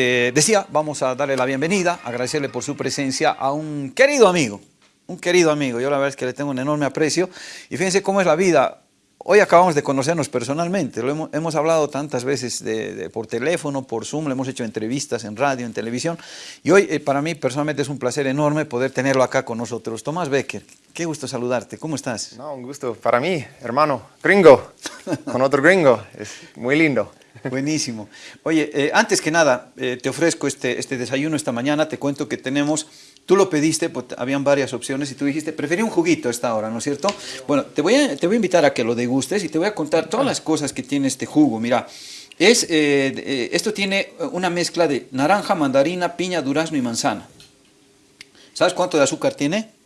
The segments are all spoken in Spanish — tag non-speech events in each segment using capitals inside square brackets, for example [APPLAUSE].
Eh, decía, vamos a darle la bienvenida, agradecerle por su presencia a un querido amigo, un querido amigo, yo la verdad es que le tengo un enorme aprecio. Y fíjense cómo es la vida, hoy acabamos de conocernos personalmente, lo hemos, hablado tantas veces por teléfono, por Zoom, le hemos hecho entrevistas en radio, en televisión. Y hoy eh, para mí personalmente es un placer enorme poder tenerlo acá con nosotros. Tomás Becker, qué gusto saludarte, ¿cómo estás? No, un gusto. Para mí, hermano, gringo, con otro gringo, es muy lindo. Buenísimo. Oye, eh, antes que nada, eh, te ofrezco este, este desayuno esta mañana, te cuento que tenemos, tú lo pediste, pues habían varias opciones y tú dijiste, preferí un juguito esta hora, ¿no es cierto? Bueno, te voy, a, te voy a invitar a que lo degustes y te voy a contar todas las cosas que tiene este jugo. Mira, es, eh, esto tiene una mezcla de naranja, mandarina, piña, durazno y manzana. ¿Sabes cuánto de azúcar tiene?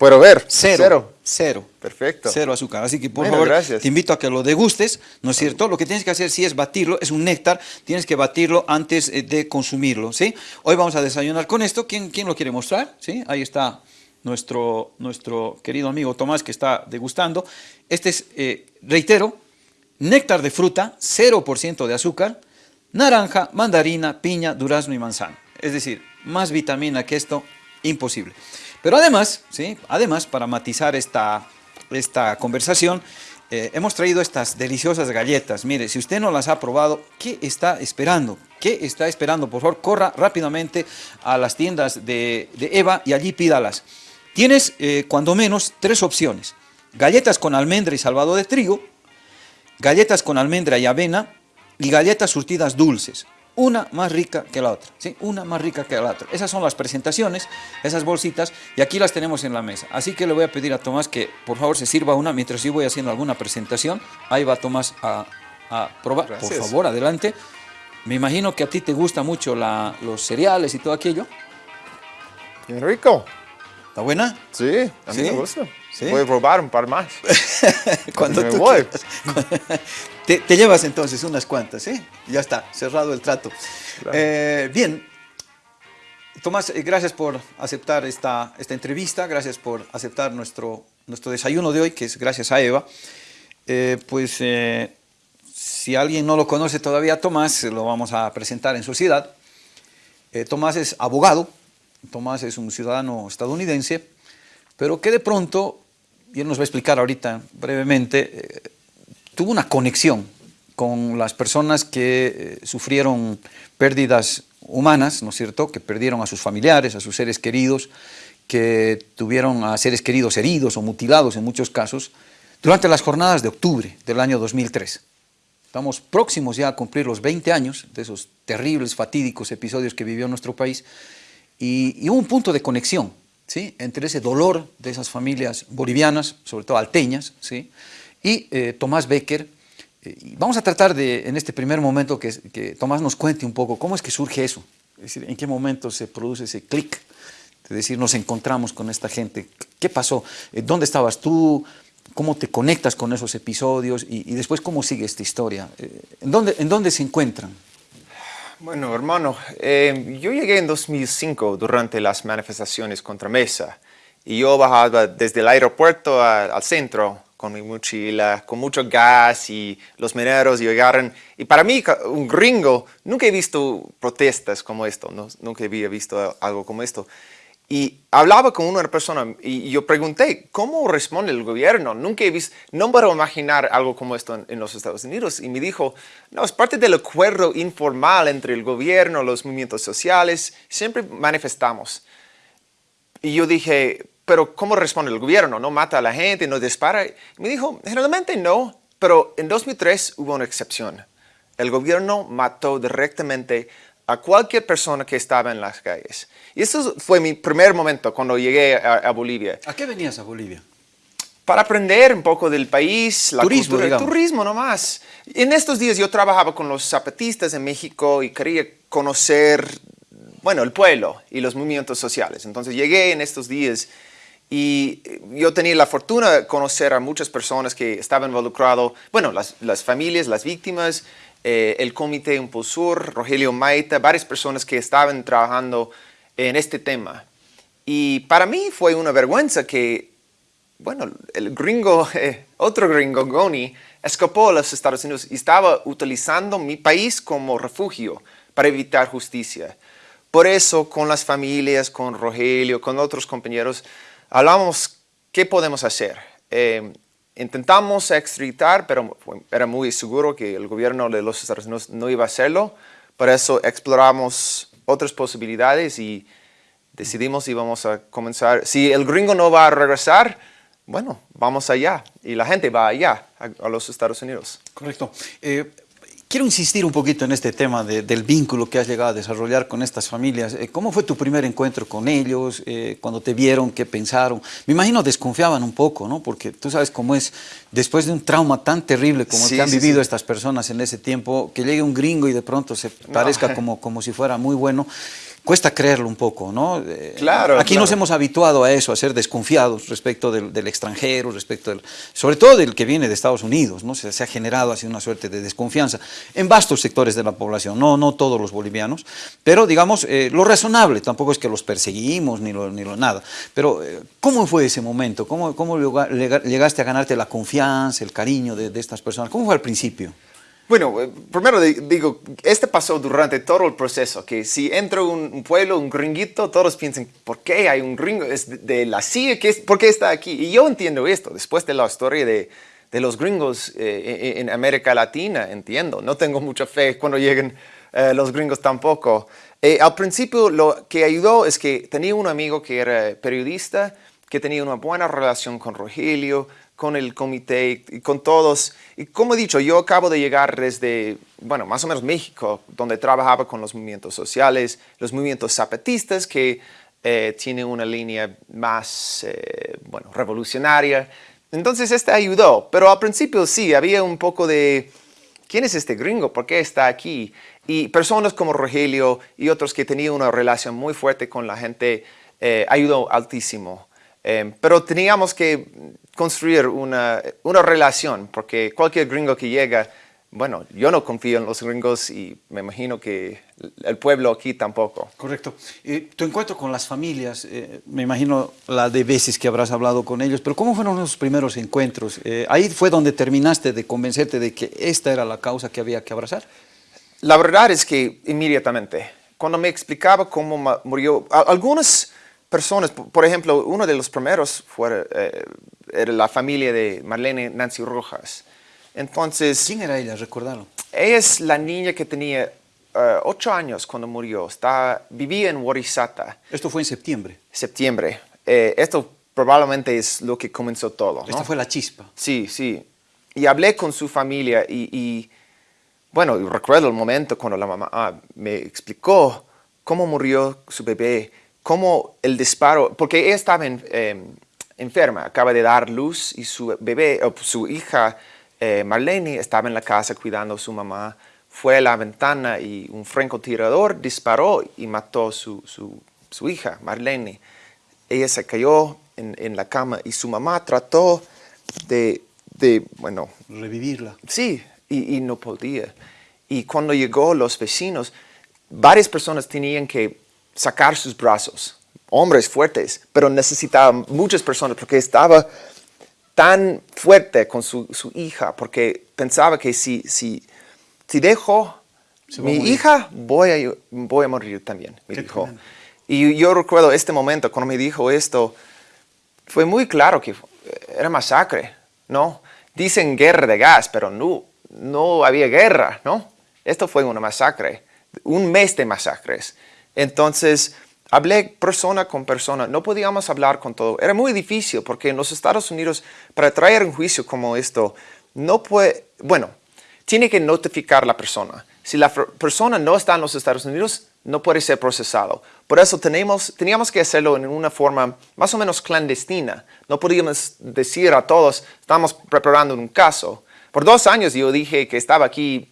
Puedo ver. Cero. Cero. Perfecto. Cero azúcar. Así que por favor, te invito a que lo degustes, ¿no es cierto? Lo que tienes que hacer si es batirlo, es un néctar, tienes que batirlo antes eh, de consumirlo, ¿sí? Hoy vamos a desayunar con esto. ¿Quién, quién lo quiere mostrar? ¿Sí? Ahí está nuestro, nuestro querido amigo Tomás que está degustando. Este es, eh, reitero, néctar de fruta, 0% de azúcar, naranja, mandarina, piña, durazno y manzana. Es decir, más vitamina que esto, imposible. Pero además, ¿sí? además para matizar esta, esta conversación, eh, hemos traído estas deliciosas galletas. Mire, si usted no las ha probado, ¿qué está esperando? ¿Qué está esperando? Por favor, corra rápidamente a las tiendas de, Eva y allí pídalas. Tienes, eh, cuando menos, tres opciones. Galletas con almendra y salvado de trigo, galletas con almendra y avena y galletas surtidas dulces una más rica que la otra, ¿sí? Una más rica que la otra. Esas son las presentaciones, esas bolsitas, y aquí las tenemos en la mesa. Así que le voy a pedir a Tomás que por favor se sirva una mientras yo voy haciendo alguna presentación. Ahí va Tomás a, probar. Por favor, adelante. Me imagino que a ti te gusta mucho los cereales y todo aquello. Bien rico. ¿Está buena? Sí, a mí me gusta. Voy a probar un par más. [LAUGHS] Cuando tú voy. [LAUGHS] Te, llevas entonces unas cuantas, ¿sí? Ya está, cerrado el trato. Eh, bien, Tomás, eh, gracias por aceptar esta, esta entrevista, gracias por aceptar nuestro, nuestro desayuno de hoy, que es gracias a Eva. Eh, pues si alguien no lo conoce todavía, Tomás, lo vamos a presentar en sociedad. Tomás es abogado, Tomás es un ciudadano estadounidense, pero que de pronto, y él nos va a explicar ahorita brevemente, tuvo una conexión con las personas que eh, sufrieron pérdidas humanas, ¿no es cierto?, que perdieron a sus familiares, a sus seres queridos, que tuvieron a seres queridos heridos o mutilados en muchos casos, durante las jornadas de octubre del año 2003. Estamos próximos ya a cumplir los 20 años de esos terribles, fatídicos episodios que vivió nuestro país y, hubo un punto de conexión ¿sí? entre ese dolor de esas familias bolivianas, sobre todo alteñas, ¿sí? y eh, Tomás Becker. Eh, vamos a tratar de, en este primer momento, que, que, Tomás nos cuente un poco cómo es que surge eso, es decir, en qué momento se produce ese clic, de decir, nos encontramos con esta gente, qué pasó, eh, dónde estabas tú, cómo te conectas con esos episodios y, después cómo sigue esta historia, ¿en, dónde, ¿en dónde se encuentran? Bueno, hermano, yo llegué en 2005 durante las manifestaciones contra Mesa y yo bajaba desde el aeropuerto al centro con mi mochila, con mucho gas y los mineros llegaron. Y para mí, un gringo, nunca he visto protestas como esto, no, nunca había visto algo como esto. Y hablaba con una persona y yo pregunté, ¿cómo responde el gobierno? Nunca he visto, no puedo imaginar algo como esto en, los Estados Unidos. Y me dijo, no, es parte del acuerdo informal entre el gobierno, los movimientos sociales, siempre manifestamos. Y yo dije, pero ¿cómo responde el gobierno? ¿No mata a la gente, no dispara? me dijo, generalmente no, pero en 2003 hubo una excepción. El gobierno mató directamente a cualquier persona que estaba en las calles. Y eso fue mi primer momento cuando llegué a, Bolivia. ¿A qué venías a Bolivia? Para aprender un poco del país, la turismo, cultura, el turismo nomás. En estos días yo trabajaba con los zapatistas en México y quería conocer, bueno, el pueblo y los movimientos sociales. Entonces llegué en estos días y yo tenía la fortuna de conocer a muchas personas que estaban involucradas, bueno, las, las familias, las víctimas, eh, el Comité Impulsor, Rogelio Maita, varias personas que estaban trabajando en este tema. Y para mí fue una vergüenza que, bueno, el gringo, [LAUGHS] eh, otro gringo, Goni, escapó a los Estados Unidos y estaba utilizando mi país como refugio para evitar justicia. Por eso, con las familias, con Rogelio, con otros compañeros, hablamos qué podemos hacer. Eh, intentamos extraditar, pero era muy seguro que el gobierno de los Estados Unidos no iba a hacerlo. Por eso exploramos otras posibilidades y decidimos y vamos a comenzar. Si el gringo no va a regresar, bueno, vamos allá. Y la gente va allá, a, los Estados Unidos. Correcto. Eh, Quiero insistir un poquito en este tema del vínculo que has llegado a desarrollar con estas familias. Eh, ¿Cómo fue tu primer encuentro con ellos? Eh, cuando te vieron, ¿qué pensaron? Me imagino desconfiaban un poco, ¿no? Porque tú sabes cómo es, después de un trauma tan terrible como el que han vivido estas personas en ese tiempo, que llegue un gringo y de pronto se parezca [LAUGHS] como, como si fuera muy bueno cuesta creerlo un poco, ¿no? Eh, claro. Aquí nos hemos habituado a eso, a ser desconfiados respecto del, extranjero, respecto del, sobre todo del que viene de Estados Unidos, ¿no? Se, ha generado así una suerte de desconfianza en vastos sectores de la población, no, no todos los bolivianos, pero digamos, eh, lo razonable, tampoco es que los perseguimos ni lo, ni lo nada, pero eh, ¿cómo fue ese momento? ¿Cómo, ¿Cómo llegaste a ganarte la confianza, el cariño de, de estas personas? ¿Cómo fue al principio? Bueno, eh, primero digo, este pasó durante todo el proceso, que si entra un, pueblo, un gringuito, todos piensan, ¿por qué hay un gringo? ¿Es de, la CIA? ¿Por qué está aquí? Y yo entiendo esto, después de la historia de, de los gringos eh, en América Latina, entiendo. No tengo mucha fe cuando lleguen eh, los gringos tampoco. al principio lo que ayudó es que tenía un amigo que era periodista, que tenía una buena relación con Rogelio, con el comité y con todos. Y como he dicho, yo acabo de llegar desde, bueno, más o menos México, donde trabajaba con los movimientos sociales, los movimientos zapatistas, que eh, una línea más, eh, bueno, revolucionaria. Entonces, este ayudó. Pero al principio sí, había un poco de, ¿quién es este gringo? ¿Por qué está aquí? Y personas como Rogelio y otros que tenían una relación muy fuerte con la gente, eh, ayudó altísimo. Em, pero teníamos que construir una, una, relación, porque cualquier gringo que llega, bueno, yo no confío en los gringos y me imagino que el pueblo aquí tampoco. Correcto. tu encuentro con las familias, eh, me imagino la de veces que habrás hablado con ellos, pero ¿cómo fueron los primeros encuentros? Eh, ¿Ahí fue donde terminaste de convencerte de que esta era la causa que había que abrazar? La verdad es que inmediatamente, cuando me explicaba cómo murió, algunos personas, por ejemplo, uno de los primeros fue, eh, era la familia de Marlene Nancy Rojas. Entonces... ¿Quién era ella? Recordarlo. Ella es la niña que tenía eh, ocho años cuando murió. Está, vivía en Warisata. ¿Esto fue en septiembre? Septiembre. Eh, esto probablemente es lo que comenzó todo. Esta fue la chispa. Sí, sí. Y hablé con su familia y, bueno, recuerdo el momento cuando la mamá ah, me explicó cómo murió su bebé cómo el disparo, porque ella estaba em, enferma, acaba de dar luz y su bebé, o su hija eh, Marlene estaba en la casa cuidando a su mamá, fue a la ventana y un francotirador disparó y mató a su, su, hija, Marlene. Ella se cayó en, la cama y su mamá trató de, de bueno... Revivirla. Sí, y, y no podía. Y cuando llegó los vecinos, varias personas tenían que sacar sus brazos, hombres fuertes, pero necesitaba muchas personas porque estaba tan fuerte con su, hija, porque pensaba que si, si, si dejo mi hija, voy a, voy a morir también, me dijo. Y yo recuerdo este momento, cuando me dijo esto, fue muy claro que era masacre, ¿no? Dicen guerra de gas, pero no, no había guerra, ¿no? Esto fue una masacre, un mes de masacres. Entonces, hablé persona con persona, no podíamos hablar con todo. Era muy difícil porque en los Estados Unidos, para traer un juicio como esto, no puede, bueno, tiene que notificar la persona. Si la persona no está en los Estados Unidos, no puede ser procesado. Por eso tenemos, teníamos que hacerlo en una forma más o menos clandestina. No podíamos decir a todos, estamos preparando un caso. Por dos años yo dije que estaba aquí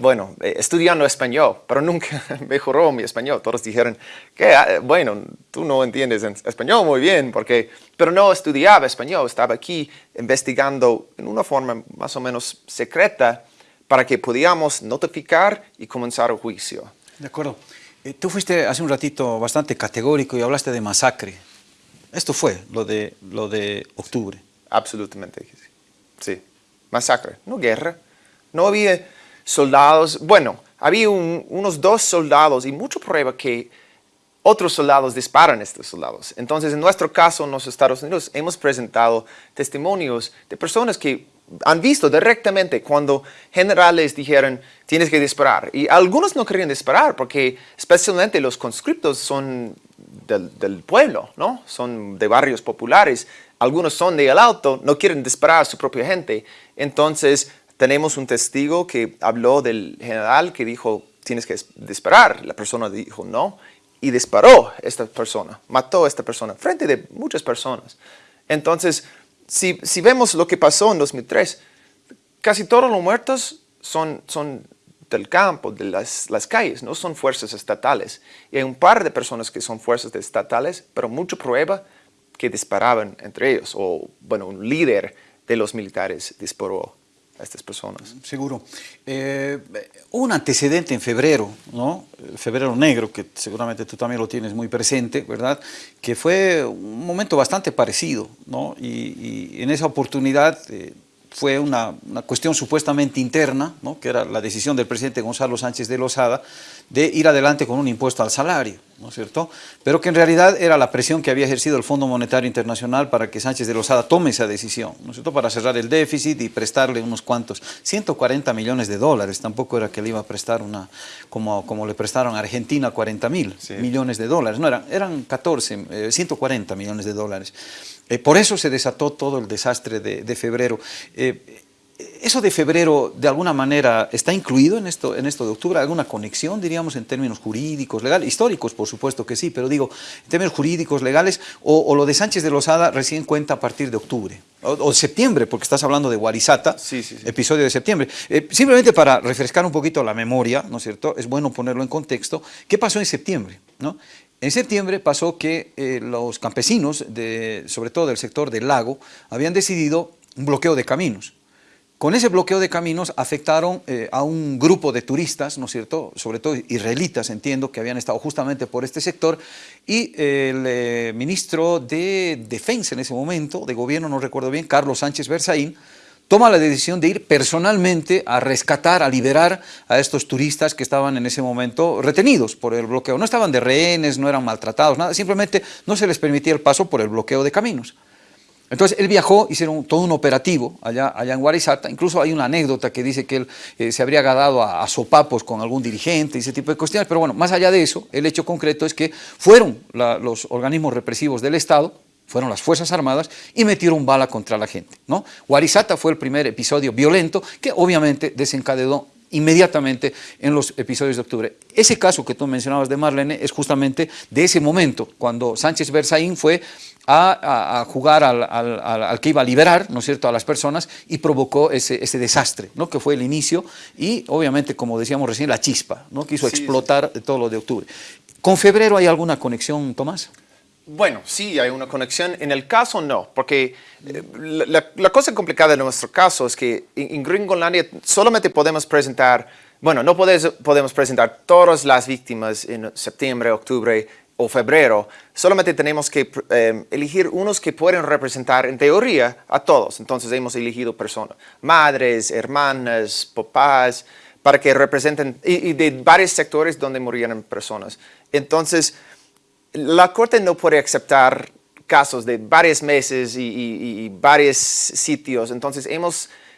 bueno, eh, estudiando español, pero nunca [LAUGHS] mejoró mi español. Todos dijeron que, ah, bueno, tú no entiendes español muy bien, porque, pero no estudiaba español, estaba aquí investigando en una forma más o menos secreta para que pudiéramos notificar y comenzar el juicio. De acuerdo. Eh, tú fuiste hace un ratito bastante categórico y hablaste de masacre. Esto fue lo de, lo de octubre. Absolutamente, sí. Masacre, no guerra. No había soldados, bueno, había unos dos soldados y mucha prueba que otros soldados disparan a estos soldados. Entonces, en nuestro caso, en los Estados Unidos, hemos presentado testimonios de personas que han visto directamente cuando generales dijeron, tienes que disparar. Y algunos no querían disparar porque especialmente los conscriptos son del, del, pueblo, ¿no? Son de barrios populares. Algunos son de el alto, no quieren disparar a su propia gente. Entonces, tenemos un testigo que habló del general que dijo, tienes que disparar. La persona dijo no y disparó esta persona, mató a esta persona, frente de muchas personas. Entonces, si, si vemos lo que pasó en 2003, casi todos los muertos son, son del campo, de las, las, calles, no son fuerzas estatales. Y hay un par de personas que son fuerzas estatales, pero mucha prueba que disparaban entre ellos, o bueno, un líder de los militares disparó estas personas. Seguro. Eh, un antecedente en febrero, ¿no? Febrero negro, que seguramente tú también lo tienes muy presente, ¿verdad? Que fue un momento bastante parecido, ¿no? Y, en esa oportunidad... Eh, fue una, cuestión supuestamente interna, ¿no? que era la decisión del presidente Gonzalo Sánchez de Lozada de ir adelante con un impuesto al salario, ¿no es cierto? Pero que en realidad era la presión que había ejercido el Fondo Monetario Internacional para que Sánchez de Lozada tome esa decisión, ¿no es cierto? Para cerrar el déficit y prestarle unos cuantos, 140 millones de dólares, tampoco era que le iba a prestar una, como, como le prestaron a Argentina 40 mil millones de dólares, no, eran, eran 14, 140 eh, millones de dólares. Eh, por eso se desató todo el desastre de, febrero. Eh, ¿Eso de febrero, de alguna manera, está incluido en esto, en esto de octubre? ¿Alguna conexión, diríamos, en términos jurídicos, legales? Históricos, por supuesto que sí, pero digo, en términos jurídicos, legales, o, lo de Sánchez de Lozada recién cuenta a partir de octubre, o, septiembre, porque estás hablando de Guarizata, episodio de septiembre. Eh, simplemente para refrescar un poquito la memoria, ¿no es cierto?, es bueno ponerlo en contexto. ¿Qué pasó en septiembre? ¿no? En septiembre pasó que eh, los campesinos, de, sobre todo del sector del lago, habían decidido un bloqueo de caminos. Con ese bloqueo de caminos afectaron eh, a un grupo de turistas, ¿no es cierto?, sobre todo israelitas, entiendo, que habían estado justamente por este sector, y el eh, ministro de Defensa en ese momento, de gobierno, no recuerdo bien, Carlos Sánchez Berzaín, toma la decisión de ir personalmente a rescatar, a liberar a estos turistas que estaban en ese momento retenidos por el bloqueo. No estaban de rehenes, no eran maltratados, nada, simplemente no se les permitía el paso por el bloqueo de caminos. Entonces él viajó, hicieron todo un operativo allá, allá en Guarizata, incluso hay una anécdota que dice que él eh, se habría agadado a, sopapos con algún dirigente y ese tipo de cuestiones, pero bueno, más allá de eso, el hecho concreto es que fueron los organismos represivos del Estado, fueron las Fuerzas Armadas y metieron bala contra la gente. ¿no? Guarizata fue el primer episodio violento que obviamente desencadenó inmediatamente en los episodios de octubre. Ese caso que tú mencionabas de Marlene es justamente de ese momento, cuando Sánchez Berzaín fue a, jugar al, que iba a liberar, ¿no es cierto?, a las personas y provocó ese, desastre, ¿no?, que fue el inicio y obviamente, como decíamos recién, la chispa, ¿no?, que hizo explotar todo lo de octubre. ¿Con febrero hay alguna conexión, Tomás? Bueno, sí, hay una conexión. En el caso no, porque eh, la, cosa complicada en nuestro caso es que en, Gringolandia solamente podemos presentar, bueno, no podemos presentar todas las víctimas en septiembre, octubre o febrero. Solamente tenemos que eh, elegir unos que pueden representar en teoría a todos. Entonces hemos elegido personas, madres, hermanas, papás, para que representen, y de varios sectores donde murieron personas. Entonces, la Corte no puede aceptar casos de varios meses y, varios sitios, entonces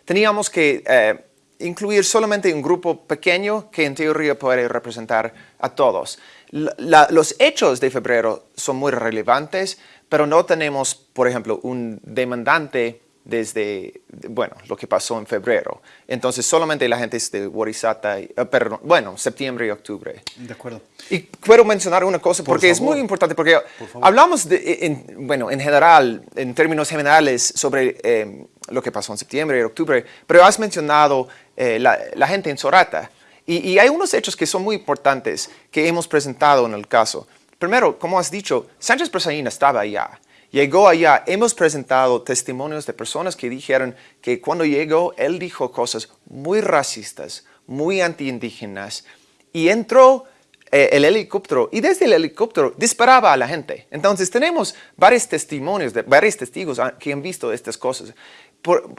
teníamos que eh, incluir solamente un grupo pequeño que en teoría puede representar a todos. los hechos de febrero son muy relevantes, pero no tenemos, por ejemplo, un demandante desde, bueno, lo que pasó en febrero. Entonces, solamente la gente es de Warisata, eh, perdón, bueno, septiembre y octubre. De acuerdo. Y quiero mencionar una cosa porque es muy importante, porque hablamos, de, en, bueno, en general, en términos generales, sobre eh, lo que pasó en septiembre y octubre, pero has mencionado eh, la, gente en Sorata. Y, y, hay unos hechos que son muy importantes que hemos presentado en el caso. Primero, como has dicho, Sánchez Presaín estaba allá. Llegó allá, hemos presentado testimonios de personas que dijeron que cuando llegó, él dijo cosas muy racistas, muy antiindígenas, y entró eh, el helicóptero y desde el helicóptero disparaba a la gente. Entonces tenemos varios testimonios, de, varios testigos que han visto estas cosas.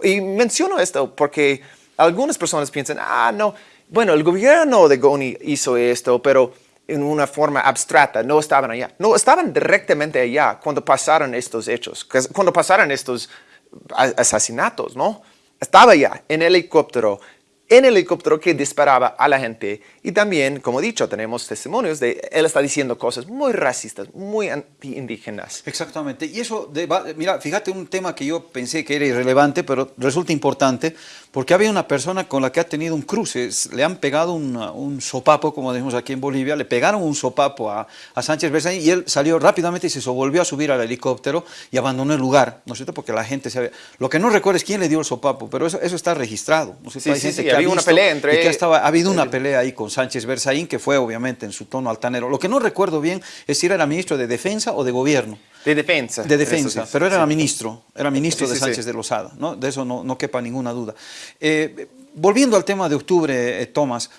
y menciono esto porque algunas personas piensan, ah, no, bueno, el gobierno de Goni hizo esto, pero en una forma abstracta, no estaban allá. No, estaban directamente allá cuando pasaron estos hechos, cuando pasaron estos asesinatos, ¿no? Estaba allá en helicóptero, en el helicóptero que disparaba a la gente. Y también, como dicho, tenemos testimonios de él está diciendo cosas muy racistas, muy anti-indígenas. Exactamente. Y eso, de, mira, fíjate un tema que yo pensé que era irrelevante, pero resulta importante, porque había una persona con la que ha tenido un cruce, le han pegado un sopapo, como decimos aquí en Bolivia, le pegaron un sopapo a, a Sánchez Berzaín y él salió rápidamente y se volvió a subir al helicóptero y abandonó el lugar, ¿no es cierto? Porque la gente se había... Lo que no recuerdo es quién le dio el sopapo, pero eso, eso está registrado. ¿no sí, sí, sí, ha una pelea entre... que estaba, ha habido una pelea ahí con Sánchez Berzaín, que fue obviamente en su tono altanero. Lo que no recuerdo bien es si era ministro de Defensa o de Gobierno. De defensa. De defensa, pero era ministro, era ministro de Sánchez de Lozada, ¿no? de eso no, no quepa ninguna duda. Eh, volviendo al tema de octubre, eh, Tomás,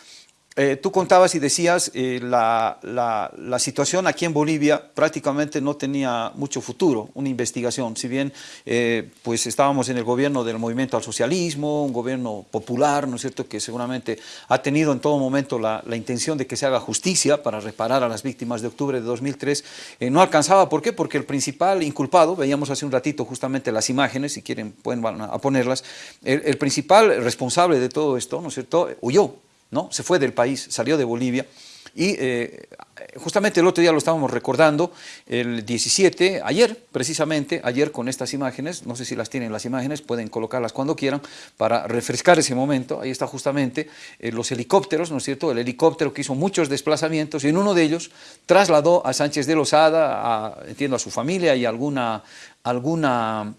eh, tú contabas y decías eh, la, situación aquí en Bolivia prácticamente no tenía mucho futuro, una investigación, si bien eh, pues estábamos en el gobierno del movimiento al socialismo, un gobierno popular, ¿no es cierto?, que seguramente ha tenido en todo momento la, intención de que se haga justicia para reparar a las víctimas de octubre de 2003, no alcanzaba, ¿por qué? Porque el principal inculpado, veíamos hace un ratito justamente las imágenes, si quieren pueden a ponerlas, el, el principal responsable de todo esto, ¿no es cierto?, huyó, ¿no? Se fue del país, salió de Bolivia y eh, justamente el otro día lo estábamos recordando, el 17, ayer precisamente, ayer con estas imágenes, no sé si las tienen las imágenes, pueden colocarlas cuando quieran para refrescar ese momento, ahí está justamente eh, los helicópteros, ¿no es cierto? El helicóptero que hizo muchos desplazamientos y en uno de ellos trasladó a Sánchez de Lozada, a, entiendo a su familia y alguna, alguna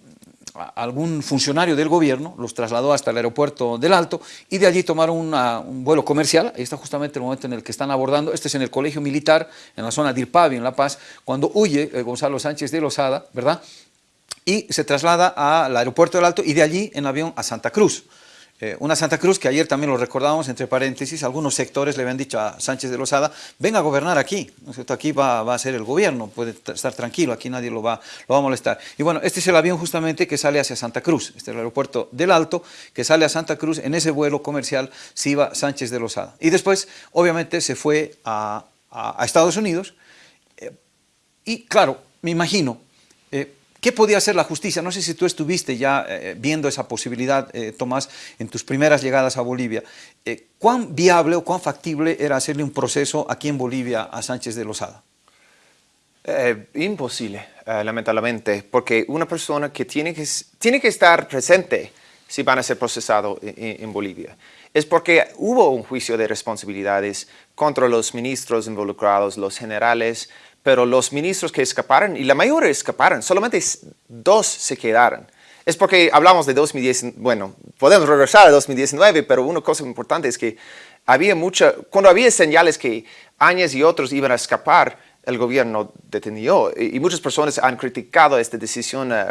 algún funcionario del gobierno, los trasladó hasta el aeropuerto del Alto y de allí tomaron un vuelo comercial, ahí está justamente el momento en el que están abordando, este es en el colegio militar, en la zona de Irpavi, en La Paz, cuando huye eh, Gonzalo Sánchez de Lozada, ¿verdad? Y se traslada al aeropuerto del Alto y de allí en avión a Santa Cruz. Eh, una Santa Cruz que ayer también lo recordábamos, entre paréntesis, algunos sectores le habían dicho a Sánchez de Lozada, venga a gobernar aquí, aquí va, a ser el gobierno, puede estar tranquilo, aquí nadie lo va, lo va a molestar. Y bueno, este es el avión justamente que sale hacia Santa Cruz, este es el aeropuerto del Alto, que sale a Santa Cruz, en ese vuelo comercial se iba Sánchez de Lozada. Y después, obviamente, se fue a, Estados Unidos, eh, y claro, me imagino, ¿Qué podía hacer la justicia? No sé si tú estuviste ya eh, viendo esa posibilidad, eh, Tomás, en tus primeras llegadas a Bolivia. Eh, ¿Cuán viable o cuán factible era hacerle un proceso aquí en Bolivia a Sánchez de Lozada? imposible, lamentablemente, porque una persona que tiene que, tiene que estar presente si van a ser procesados en, en Bolivia es porque hubo un juicio de responsabilidades contra los ministros involucrados, los generales, pero los ministros que escaparon, y la mayoría escaparon, solamente dos se quedaron. Es porque hablamos de 2010, bueno, podemos regresar a 2019, pero una cosa importante es que había mucha, cuando había señales que Áñez y otros iban a escapar, el gobierno detenió y, muchas personas han criticado esta decisión, eh,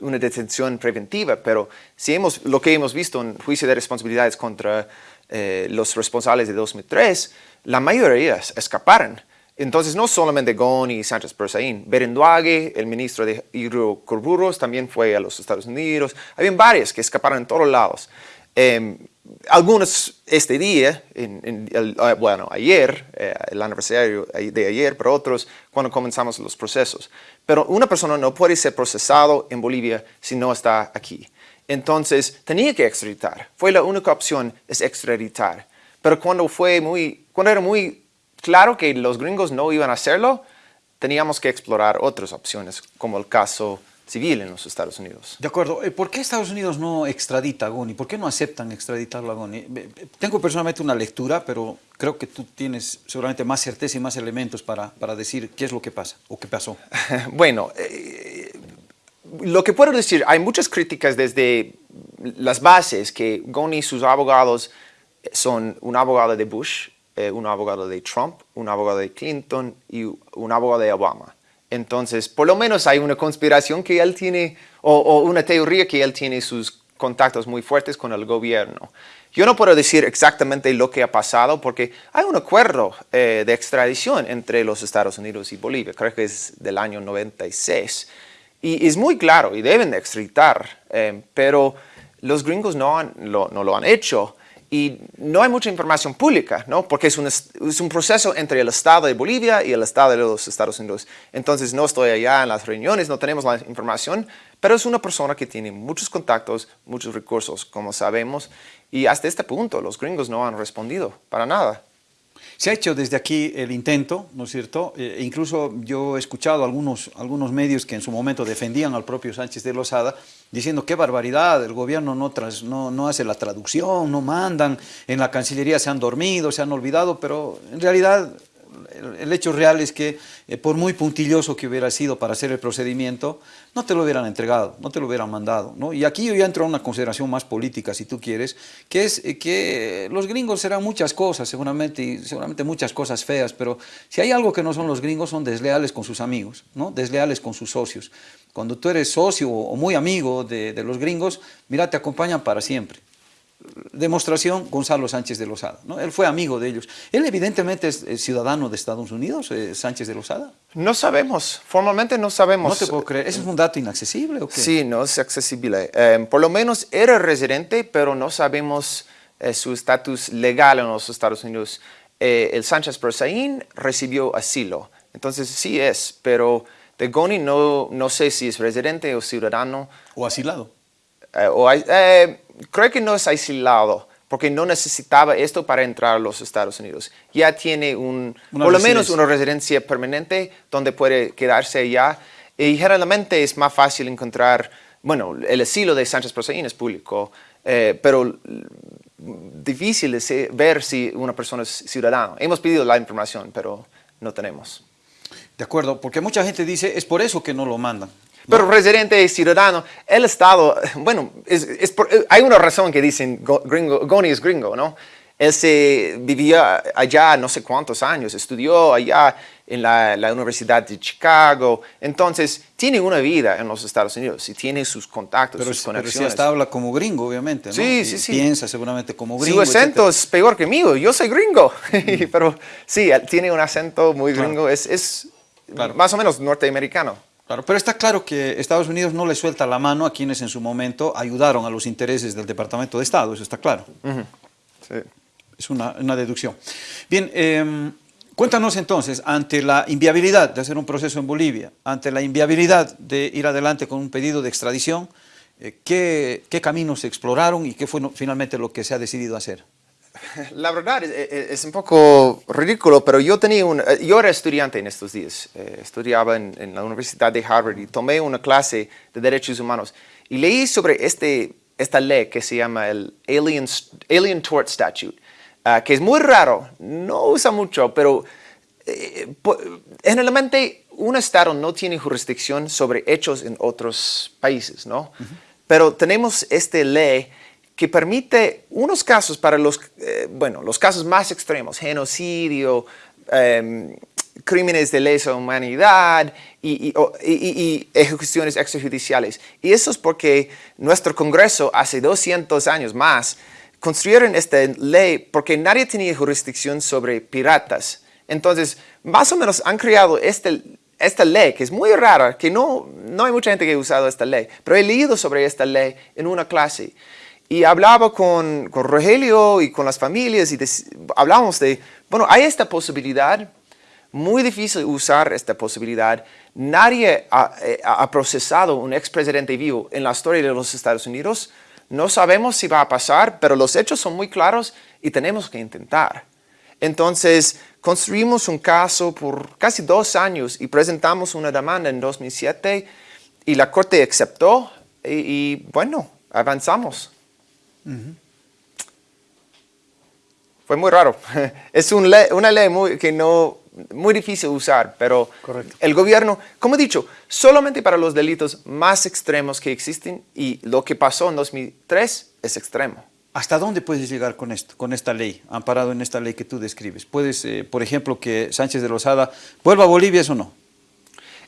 una detención preventiva, pero si hemos, lo que hemos visto en juicio de responsabilidades contra eh, los responsables de 2003, la mayoría escaparon. Entonces, no solamente Goni y Sánchez Persaín, Berenduague, el ministro de hidrocarburos, también fue a los Estados Unidos. Habían varios que escaparon en todos lados. Eh, algunos este día, en, ah, bueno, ayer, eh, el aniversario de ayer, pero otros cuando comenzamos los procesos. Pero una persona no puede ser procesado en Bolivia si no está aquí. Entonces, tenía que extraditar. Fue la única opción, es extraditar. Pero cuando, fue muy, cuando era muy claro que los gringos no iban a hacerlo, teníamos que explorar otras opciones, como el caso civil en los Estados Unidos. De acuerdo. Eh, ¿Por qué Estados Unidos no extradita a Goni? ¿Por qué no aceptan extraditarlo a Goni? Tengo personalmente una lectura, pero creo que tú tienes seguramente más certeza y más elementos para, para decir qué es lo que pasa o qué pasó. [LAUGHS] bueno, eh, lo que puedo decir, hay muchas críticas desde las bases que Goni y sus abogados son un abogado de Bush, eh, un abogado de Trump, un abogado de Clinton y un abogado de Obama. Entonces, por lo menos hay una conspiración que él tiene, o, una teoría que él tiene sus contactos muy fuertes con el gobierno. Yo no puedo decir exactamente lo que ha pasado porque hay un acuerdo eh, de extradición entre los Estados Unidos y Bolivia, creo que es del año 96. Y es muy claro y deben de extraditar, eh, pero los gringos no lo han hecho y no hay mucha información pública, ¿no? Porque es un, es un proceso entre el Estado de Bolivia y el Estado de los Estados Unidos. Entonces no estoy allá en las reuniones, no tenemos la información, pero es una persona que tiene muchos contactos, muchos recursos, como sabemos, y hasta este punto los gringos no han respondido para nada. Se ha hecho desde aquí el intento, ¿no es cierto? E incluso yo he escuchado algunos, algunos medios que en su momento defendían al propio Sánchez de Lozada, diciendo qué barbaridad, el gobierno no, no, no hace la traducción, no mandan, en la Cancillería se han dormido, se han olvidado, pero en realidad el, hecho real es que eh, por muy puntilloso que hubiera sido para hacer el procedimiento, no te lo hubieran entregado, no te lo hubieran mandado. ¿no? Y aquí yo ya entro a una consideración más política, si tú quieres, que es eh, que los gringos serán muchas cosas, seguramente, y seguramente muchas cosas feas, pero si hay algo que no son los gringos, son desleales con sus amigos, ¿no? desleales con sus socios. Cuando tú eres socio o muy amigo de, de los gringos, mira, te acompañan para siempre demostración Gonzalo Sánchez de Lozada. ¿no? Él fue amigo de ellos. Él evidentemente es, ciudadano de Estados Unidos, eh, Sánchez de Lozada. No sabemos, formalmente no sabemos. No te puedo creer, ¿eso es un dato inaccesible o qué? Sí, no es accesible. Eh, por lo menos era residente, pero no sabemos eh, su estatus legal en los Estados Unidos. el Sánchez Berzaín recibió asilo, entonces sí es, pero Goni no, no sé si es residente o ciudadano. O asilado. o, creo que no es aislado, porque no necesitaba esto para entrar a los Estados Unidos. Ya tiene un, por lo menos una residencia permanente donde puede quedarse allá. Y generalmente es más fácil encontrar, bueno, el asilo de Sánchez Proseín es público, eh, pero difícil es ver si una persona es ciudadana. Hemos pedido la información, pero no tenemos. De acuerdo, porque mucha gente dice, es por eso que no lo mandan. Pero residente ciudadano, el Estado, bueno, es, hay una razón que dicen gringo, Goni es gringo, ¿no? Él se vivía allá no sé cuántos años, estudió allá en la, Universidad de Chicago, entonces tiene una vida en los Estados Unidos y tiene sus contactos, sus conexiones. Pero si hasta habla como gringo, obviamente, ¿no? Sí, sí, sí. Piensa seguramente como gringo. Su acento es peor que mío, yo soy gringo, [LAUGHS] pero sí, tiene un acento muy gringo, es, es más o menos norteamericano. Claro, pero está claro que Estados Unidos no le suelta la mano a quienes en su momento ayudaron a los intereses del Departamento de Estado, eso está claro. sí. Es una, deducción. Bien, em, cuéntanos entonces, ante la inviabilidad de hacer un proceso en Bolivia, ante la inviabilidad de ir adelante con un pedido de extradición, eh, ¿qué, ¿qué caminos se exploraron y qué fue finalmente lo que se ha decidido hacer? La verdad es, un poco ridículo, pero yo, tenía un, eh, yo era estudiante en estos días. Eh, estudiaba en, la Universidad de Harvard y tomé una clase de Derechos Humanos y leí sobre este, esta ley que se llama el Alien, Alien Tort Statute, ah, que es muy raro, no usa mucho, pero eh, generalmente un Estado no tiene jurisdicción sobre hechos en otros países, ¿no? Pero tenemos esta ley que permite unos casos para los, eh, bueno, los casos más extremos, genocidio, em, crímenes de lesa humanidad y, ejecuciones extrajudiciales. Y eso es porque nuestro Congreso hace 200 años más construyeron esta ley porque nadie tenía jurisdicción sobre piratas. Entonces, más o menos han creado este, esta ley, que es muy rara, que no, no hay mucha gente que ha usado esta ley, pero he leído sobre esta ley en una clase. Y hablaba con, con Rogelio y con las familias y hablábamos de, bueno, hay esta posibilidad, muy difícil usar esta posibilidad. Nadie ha, eh, ha procesado un expresidente vivo en la historia de los Estados Unidos. No sabemos si va a pasar, pero los hechos son muy claros y tenemos que intentar. Entonces, construimos un caso por casi dos años y presentamos una demanda en 2007 y la Corte aceptó y, y bueno, avanzamos. Fue muy raro. [LAUGHS] Es una ley muy, que no, muy difícil de usar, pero el gobierno, como he dicho, solamente para los delitos más extremos que existen y lo que pasó en 2003 es extremo. ¿Hasta dónde puedes llegar con esto, con esta ley, amparado en esta ley que tú describes? ¿Puedes, eh, por ejemplo, que Sánchez de Rosada vuelva a Bolivia, eso no?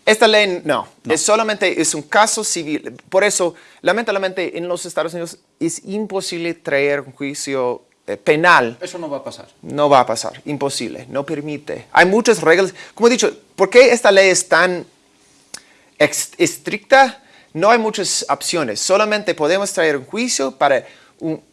Esta ley no, es solamente es un caso civil. Por eso, lamentablemente, en los Estados Unidos es imposible traer un juicio eh, penal. Eso no va a pasar. No va a pasar, imposible, no permite. Hay muchas reglas. Como he dicho, ¿por qué esta ley es tan estricta? No hay muchas opciones. Solamente podemos traer un juicio para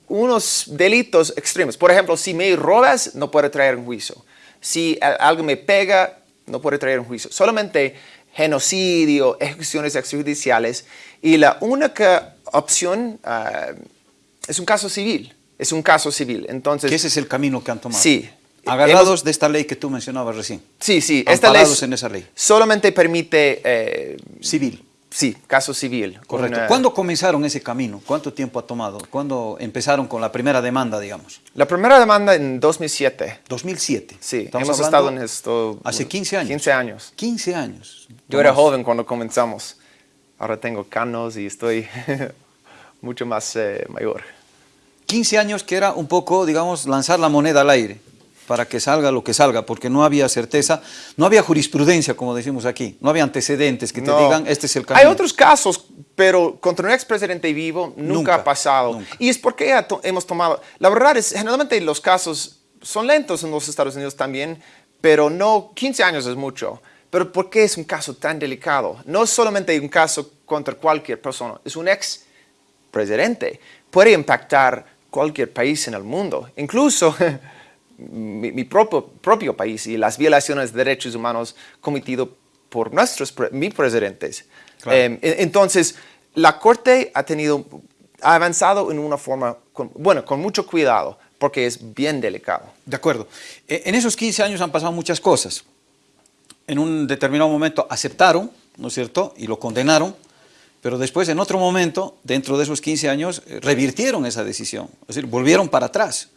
unos delitos extremos. Por ejemplo, si me robas, no puede traer un juicio. Si algo me pega, no puede traer un juicio. Solamente genocidio, ejecuciones extrajudiciales. Y la única opción ah, es un caso civil. Es un caso civil. Entonces, ese es el camino que han tomado. Sí. Agarrados de esta ley que tú mencionabas recién. Sí, sí. Esta ley en esa ley. solamente permite... Eh, civil. Sí, caso civil. Correcto. ¿Cuándo comenzaron ese camino? ¿Cuánto tiempo ha tomado? ¿Cuándo empezaron con la primera demanda, digamos? La primera demanda en 2007. 2007. Sí, hemos estado en esto... Hace 15 años. 15 años. 15 años. Yo era joven cuando comenzamos. Ahora tengo canos y estoy [LAUGHS] mucho más eh, mayor. 15 años que era un poco, digamos, lanzar la moneda al aire para que salga lo que salga, porque no había certeza, no había jurisprudencia, como decimos aquí, no había antecedentes que te digan, este es el camino. Hay otros casos, pero contra un expresidente vivo nunca, ha pasado. Y es porque hemos tomado, la verdad es, generalmente los casos son lentos en los Estados Unidos también, pero no, 15 años es mucho. Pero ¿por qué es un caso tan delicado? No es solamente un caso contra cualquier persona, es un ex presidente. Puede impactar cualquier país en el mundo, incluso [LAUGHS] mi, propio, propio, país y las violaciones de derechos humanos cometidos por nuestros mis presidentes. Em, entonces, la Corte ha, tenido, ha avanzado en una forma, bueno, con mucho cuidado, porque es bien delicado. De acuerdo. E, en esos 15 años han pasado muchas cosas. En un determinado momento aceptaron, ¿no es cierto?, y lo condenaron, pero después en otro momento, dentro de esos 15 años, eh, revirtieron esa decisión, es decir, volvieron para atrás.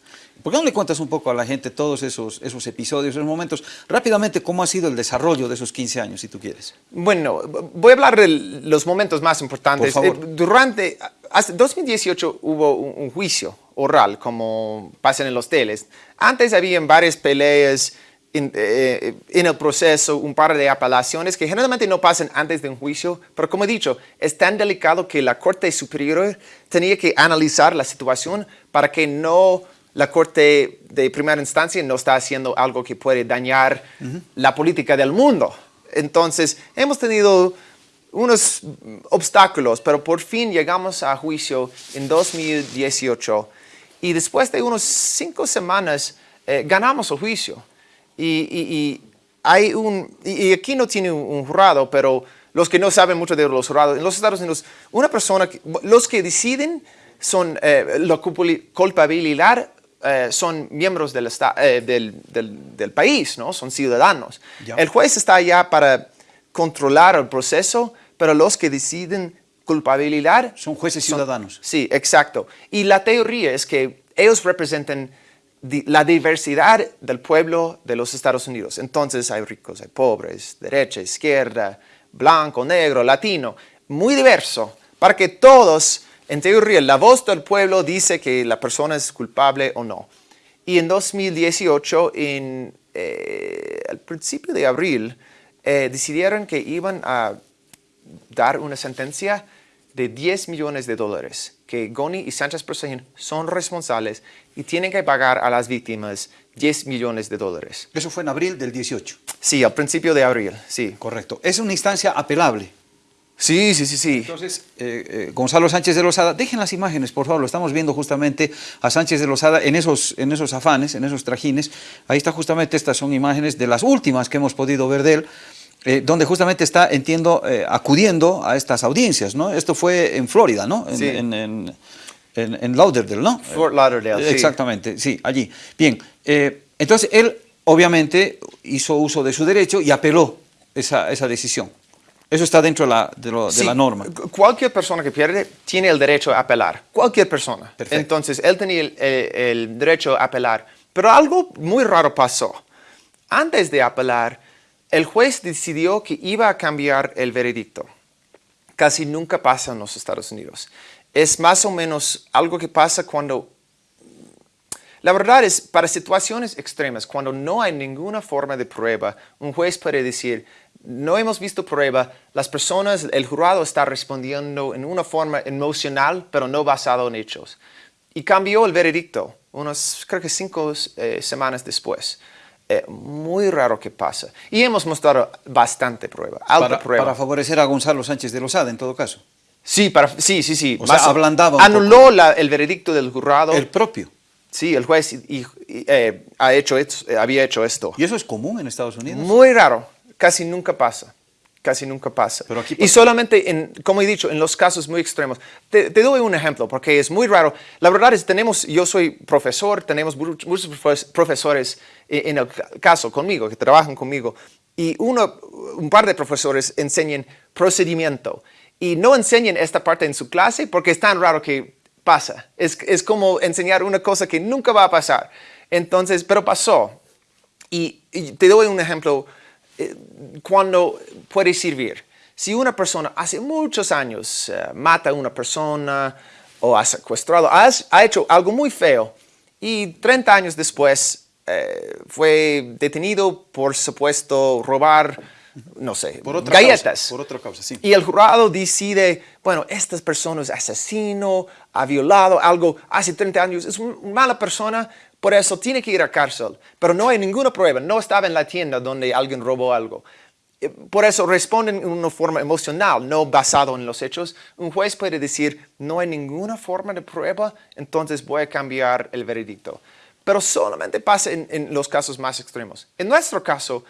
¿Por qué no le cuentas un poco a la gente todos esos, esos episodios, esos momentos? Rápidamente, ¿cómo ha sido el desarrollo de esos 15 años, si tú quieres? Bueno, voy a hablar de los momentos más importantes. Por favor. Eh, durante, hasta 2018 hubo un, juicio oral, como pasa en los teles. Antes había varias peleas en, eh, en, el proceso, un par de apelaciones que generalmente no pasan antes de un juicio, pero como he dicho, es tan delicado que la Corte Superior tenía que analizar la situación para que no la Corte de primera instancia no está haciendo algo que puede dañar la política del mundo. Entonces, hemos tenido unos obstáculos, pero por fin llegamos a juicio en 2018 y después de unos cinco semanas eh, ganamos el juicio. Y, hay un, y aquí no tiene un, jurado, pero los que no saben mucho de los jurados, en los Estados Unidos, una persona, los que deciden son eh, la culpabilidad eh, son miembros del, eh, del, del, país, ¿no? son ciudadanos. El juez está allá para controlar el proceso, pero los que deciden culpabilidad... Son jueces ciudadanos. Sí, exacto. Y la teoría es que ellos representan la diversidad del pueblo de los Estados Unidos. Entonces hay ricos, hay pobres, derecha, izquierda, blanco, negro, latino, muy diverso, para que todos en teoría, la voz del pueblo dice que la persona es culpable o no. Y en 2018, en, eh, al principio de abril, eh, decidieron que iban a dar una sentencia de 10 millones de dólares, que Goni y Sánchez Proseguín son responsables y tienen que pagar a las víctimas 10 millones de dólares. Eso fue en abril del 18. Sí, al principio de abril, sí. Correcto. Es una instancia apelable. Sí, sí, sí, sí. Entonces, eh, eh, Gonzalo Sánchez de Lozada, dejen las imágenes, por favor, lo estamos viendo justamente a Sánchez de Lozada en esos, en esos afanes, en esos trajines. Ahí está justamente, estas son imágenes de las últimas que hemos podido ver de él, eh, donde justamente está, entiendo, acudiendo a estas audiencias, ¿no? Esto fue en Florida, ¿no? En, sí. en, en, en, Lauderdale, ¿no? Fort Lauderdale, Exactamente, sí, allí. Bien, entonces él obviamente hizo uso de su derecho y apeló esa, esa decisión. Eso está dentro de la, de, la norma. Cualquier persona que pierde tiene el derecho a apelar. Cualquier persona. Entonces, él tenía el, derecho a apelar. Pero algo muy raro pasó. Antes de apelar, el juez decidió que iba a cambiar el veredicto. Casi nunca pasa en los Estados Unidos. Es más o menos algo que pasa cuando... La verdad es, para situaciones extremas, cuando no hay ninguna forma de prueba, un juez puede decir, no hemos visto prueba, las personas, el jurado está respondiendo en una forma emocional, pero no basado en hechos. Y cambió el veredicto, unos, creo que cinco eh, semanas después. Eh, muy raro que pasa. Y hemos mostrado bastante prueba, alta para, prueba. Para favorecer a Gonzalo Sánchez de Lozada, en todo caso. Sí, para, sí, sí, sí. O sea, ablandaba Anuló la, el veredicto del jurado. El propio. Sí, el juez y, eh, ha hecho había hecho esto. ¿Y eso es común en Estados Unidos? Muy raro, casi nunca pasa. Casi nunca pasa. Pero aquí Y solamente, en, como he dicho, en los casos muy extremos. Te, doy un ejemplo, porque es muy raro. La verdad es, tenemos, yo soy profesor, tenemos muchos profesores en el caso conmigo, que trabajan conmigo, y uno, un par de profesores enseñan procedimiento y no enseñan esta parte en su clase porque es tan raro que pasa. Es, es como enseñar una cosa que nunca va a pasar. Entonces, pero pasó. Y, te doy un ejemplo cuando puede servir. Si una persona hace muchos años eh, mata a una persona o ha secuestrado, ha hecho algo muy feo y 30 años después eh, fue detenido por supuesto robar no sé, por galletas. por otra causa, sí. Y el jurado decide, bueno, esta persona es asesino, ha violado algo hace 30 años, es una mala persona, por eso tiene que ir a cárcel. Pero no hay ninguna prueba, no estaba en la tienda donde alguien robó algo. Eh, por eso responden en una forma emocional, no basado en los hechos. Un juez puede decir, no hay ninguna forma de prueba, entonces voy a cambiar el veredicto. Pero solamente pasa en, en los casos más extremos. En nuestro caso,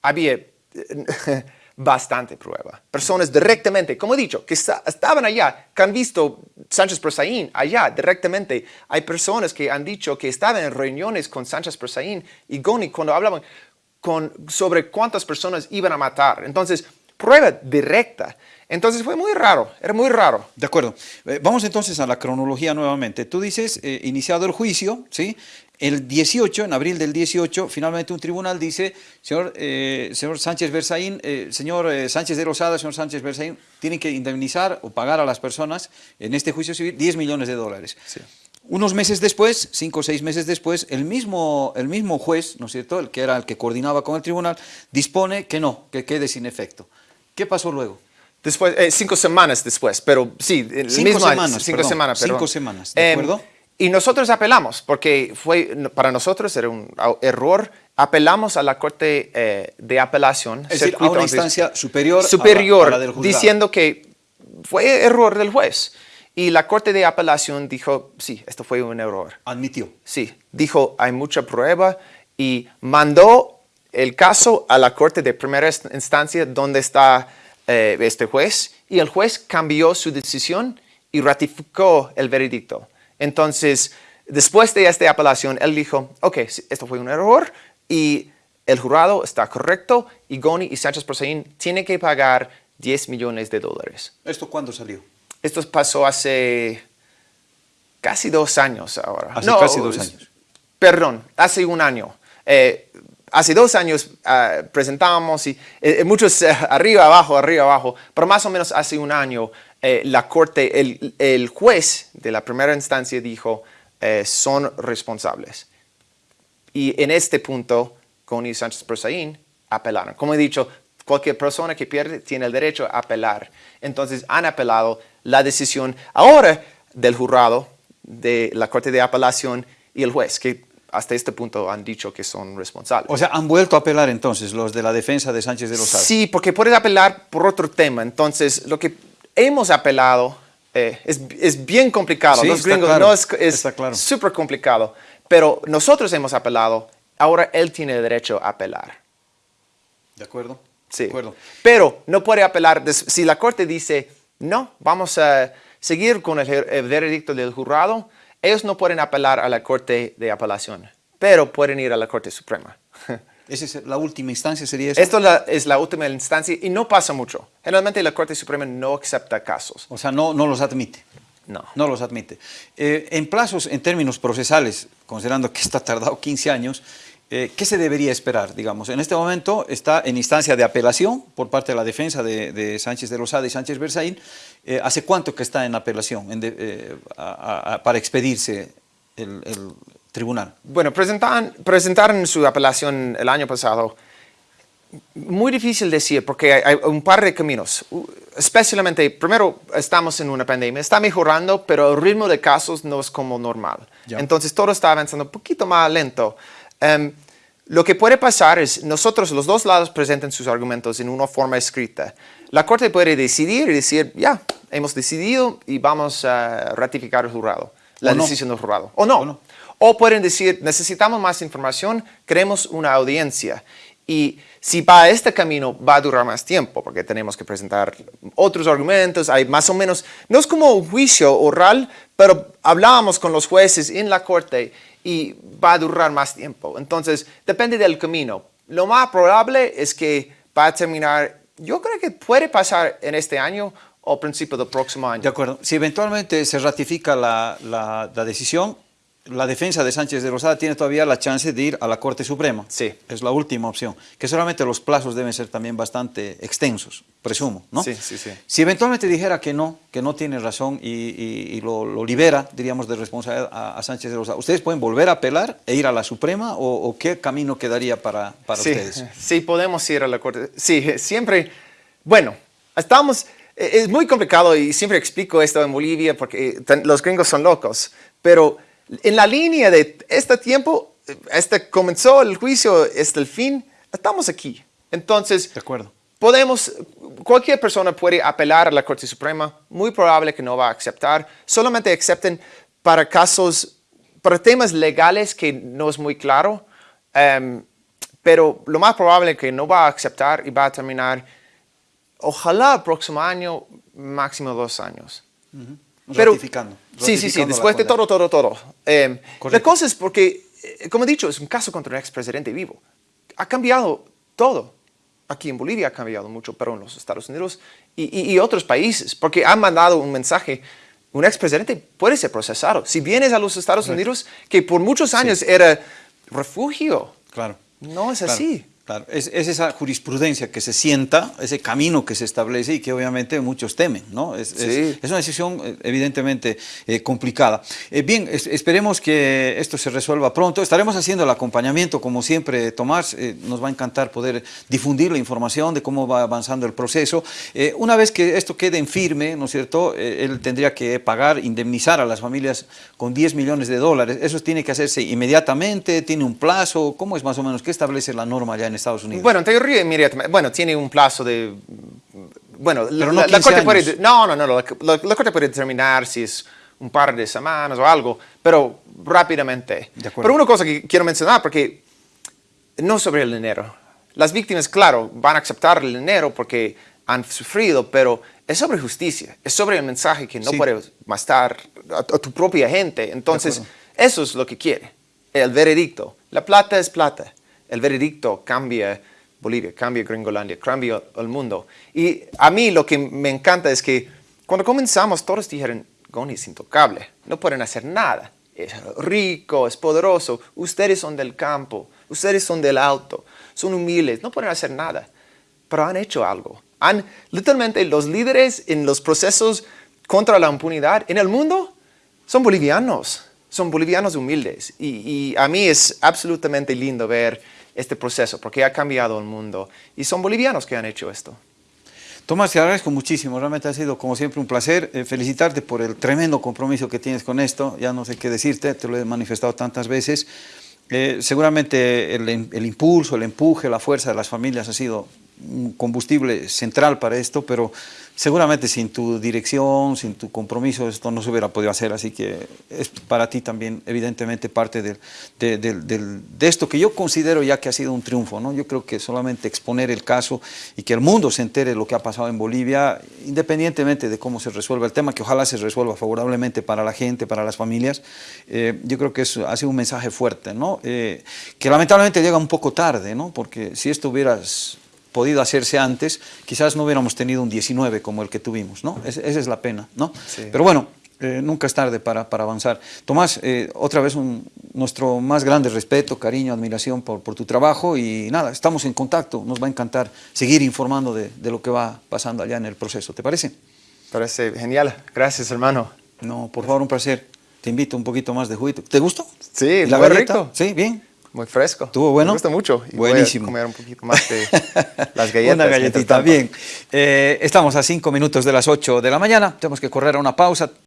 había [LAUGHS] bastante prueba. Personas directamente, como he dicho, que estaban allá, que han visto Sánchez Persaín allá directamente. Hay personas que han dicho que estaban en reuniones con Sánchez Persaín y Goni cuando hablaban con, sobre cuántas personas iban a matar. Entonces, prueba directa. Entonces fue muy raro, era muy raro. De acuerdo. Eh, vamos entonces a la cronología nuevamente. Tú dices, eh, iniciado el juicio, ¿sí? El 18, en abril del 18, finalmente un tribunal dice, señor, eh, señor Sánchez Berzaín, eh, señor eh, Sánchez de Rosada, señor Sánchez Berzaín, tienen que indemnizar o pagar a las personas en este juicio civil 10 millones de dólares. Unos meses después, cinco o seis meses después, el mismo, el mismo juez, ¿no es cierto?, el que era el que coordinaba con el tribunal, dispone que no, que quede sin efecto. ¿Qué pasó luego? Después, cinco semanas después, pero sí, el cinco mismo semanas, cinco semanas, Cinco semanas, ¿de em, acuerdo? Y nosotros apelamos, porque fue, para nosotros era un error. Apelamos a la Corte eh, de Apelación. Es decir, a una instancia superior, superior a la, diciendo que fue error del juez. Y la Corte de Apelación dijo, sí, esto fue un error. Admitió. Sí, dijo, hay mucha prueba y mandó el caso a la Corte de Primera Instancia donde está eh, este juez y el juez cambió su decisión y ratificó el veredicto. Entonces, después de esta apelación, él dijo, ok, esto fue un error y el jurado está correcto y Goni y Sánchez Proseín tienen que pagar 10 millones de dólares. ¿Esto cuándo salió? Esto pasó hace casi dos años ahora. Hace casi dos años. Perdón, hace un año. Eh, hace dos años uh, presentábamos y eh, muchos eh, arriba, abajo, arriba, abajo, pero más o menos hace un año eh, la corte, el, juez de la primera instancia dijo, eh, son responsables. Y en este punto, Connie Sánchez Prosaín apelaron. Como he dicho, cualquier persona que pierde tiene el derecho a apelar. Entonces han apelado la decisión ahora del jurado de la Corte de Apelación y el juez, que hasta este punto han dicho que son responsables. O sea, han vuelto a apelar entonces los de la defensa de Sánchez de los Sí, porque pueden apelar por otro tema. Entonces, lo que hemos apelado, eh, es, bien complicado, los gringos no es, súper complicado, pero nosotros hemos apelado, ahora él tiene el derecho a apelar. ¿De acuerdo? Sí. acuerdo. Pero no puede apelar, si la corte dice, no, vamos a seguir con el veredicto del jurado, ellos no pueden apelar a la corte de apelación, pero pueden ir a la corte suprema. [LAUGHS] ¿Esa es la última instancia? ¿Sería eso? Esto es la última instancia y no pasa mucho. Generalmente la Corte Suprema no acepta casos. O sea, no, no los admite. No. No los admite. Eh, en plazos, en términos procesales, considerando que esto ha tardado 15 años, eh, ¿qué se debería esperar? Digamos, en este momento está en instancia de apelación por parte de la defensa de, Sánchez de Rosada y Sánchez Berzaín. Eh, ¿Hace cuánto que está en apelación para expedirse el, tribunal? Bueno, presentaron, presentaron su apelación el año pasado. Muy difícil decir porque hay, un par de caminos. Especialmente, primero, estamos en una pandemia, está mejorando, pero el ritmo de casos no es como normal. Entonces, todo está avanzando un poquito más lento. Em, Lo que puede pasar es, nosotros, los dos lados presentan sus argumentos en una forma escrita. La Corte puede decidir y decir, ya, hemos decidido y vamos a ratificar el jurado, la decisión del jurado. O no. o no. O pueden decir, necesitamos más información, queremos una audiencia. Y si va a este camino, va a durar más tiempo, porque tenemos que presentar otros argumentos, hay más o menos, no es como un juicio oral, pero hablábamos con los jueces en la corte y va a durar más tiempo. Entonces, depende del camino. Lo más probable es que va a terminar, yo creo que puede pasar en este año o principio del próximo año. De acuerdo. Si eventualmente se ratifica la, la, la decisión, la defensa de Sánchez de Rosada tiene todavía la chance de ir a la Corte Suprema. Sí. Es la última opción. Que solamente los plazos deben ser también bastante extensos, presumo, ¿no? Sí, sí, sí. Si eventualmente dijera que no, que no tiene razón y, lo, libera, diríamos, de responsabilidad a, Sánchez de Rosada, ¿ustedes pueden volver a apelar e ir a la Suprema o, qué camino quedaría para, para ustedes? [LAUGHS] Sí, podemos ir a la Corte. Sí, siempre, bueno, estamos... Es muy complicado y siempre explico esto en Bolivia porque los gringos son locos, pero en la línea de este tiempo, este comenzó el juicio, este el fin, estamos aquí. Entonces, de acuerdo. podemos, cualquier persona puede apelar a la Corte Suprema, muy probable que no va a aceptar, solamente acepten para casos, para temas legales que no es muy claro, em, pero lo más probable es que no va a aceptar y va a terminar, ojalá el próximo año, máximo dos años. Pero, ratificando, Sí, sí, sí, después de todo, todo, todo. Eh, la cosa es porque, eh, como he dicho, es un caso contra un expresidente vivo. Ha cambiado todo. Aquí en Bolivia ha cambiado mucho, pero en los Estados Unidos y, y, otros países, porque han mandado un mensaje un expresidente puede ser procesado. Si vienes a los Estados Unidos, que por muchos años era refugio, claro. no es así. Claro, es, esa jurisprudencia que se sienta, ese camino que se establece y que obviamente muchos temen, ¿no? Es, una decisión eh, evidentemente eh, complicada. Eh, bien, esperemos que esto se resuelva pronto. Estaremos haciendo el acompañamiento, como siempre, Tomás. nos va a encantar poder difundir la información de cómo va avanzando el proceso. una vez que esto quede en firme, ¿no es cierto?, él tendría que pagar, indemnizar a las familias con 10 millones de dólares. Eso tiene que hacerse inmediatamente, tiene un plazo. ¿Cómo es más o menos? ¿Qué establece la norma ya en Estados Unidos? Bueno, en teoría inmediatamente, bueno, tiene un plazo de, bueno, la, corte puede, no, no, no, la, corte puede determinar si es un par de semanas o algo, pero rápidamente. Pero una cosa que quiero mencionar, porque no sobre el dinero. Las víctimas, claro, van a aceptar el dinero porque han sufrido, pero es sobre justicia, es sobre el mensaje que no puedes mastar a, tu propia gente. Entonces, eso es lo que quiere, el veredicto. La plata es plata el veredicto cambia Bolivia, cambia Gringolandia, cambia el mundo. Y a mí lo que me encanta es que cuando comenzamos todos dijeron, Goni es intocable, no pueden hacer nada. Es rico, es poderoso, ustedes son del campo, ustedes son del alto, son humildes, no pueden hacer nada. Pero han hecho algo. Han, literalmente, los líderes en los procesos contra la impunidad en el mundo son bolivianos, son bolivianos humildes. Y, y a mí es absolutamente lindo ver este proceso, porque ha cambiado el mundo. Y son bolivianos que han hecho esto. Tomás, te agradezco muchísimo, realmente ha sido como siempre un placer eh, felicitarte por el tremendo compromiso que tienes con esto, ya no sé qué decirte, te lo he manifestado tantas veces. Eh, seguramente el, el, impulso, el empuje, la fuerza de las familias ha sido un combustible central para esto, pero seguramente sin tu dirección, sin tu compromiso, esto no se hubiera podido hacer, así que es para ti también evidentemente parte de, de, esto que yo considero ya que ha sido un triunfo, ¿no? Yo creo que solamente exponer el caso y que el mundo se entere de lo que ha pasado en Bolivia, independientemente de cómo se resuelva el tema, que ojalá se resuelva favorablemente para la gente, para las familias, eh, yo creo que eso ha sido un mensaje fuerte, ¿no? Eh, que lamentablemente llega un poco tarde, ¿no? Porque si esto hubieras podido hacerse antes, quizás no hubiéramos tenido un 19 como el que tuvimos, ¿no? esa es la pena, ¿no? Pero bueno, eh, nunca es tarde para, para avanzar. Tomás, eh, otra vez un, nuestro más grande respeto, cariño, admiración por, por, tu trabajo y nada, estamos en contacto, nos va a encantar seguir informando de, de lo que va pasando allá en el proceso, ¿te parece? Parece genial, gracias hermano. No, por favor, un placer. Te invito un poquito más de juguito. ¿Te gustó? Sí, la rico. Sí, bien. Muy fresco. ¿Tuvo bueno? Me gusta mucho. Buenísimo. Voy a comer un poquito más de [LAUGHS] las galletas. una galletita, bien. Eh, estamos a cinco minutos de las 8 de la mañana. Tenemos que correr a una pausa.